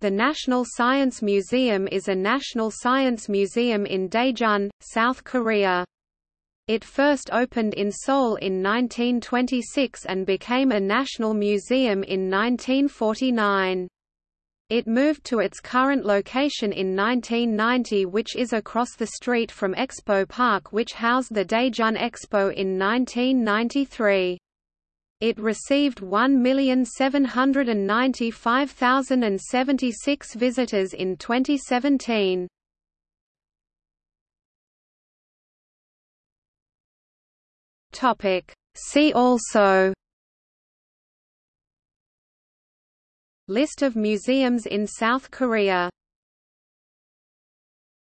The National Science Museum is a national science museum in Daejeon, South Korea. It first opened in Seoul in 1926 and became a national museum in 1949. It moved to its current location in 1990 which is across the street from Expo Park which housed the Daejeon Expo in 1993. It received 1,795,076 visitors in 2017. Topic See also List of museums in South Korea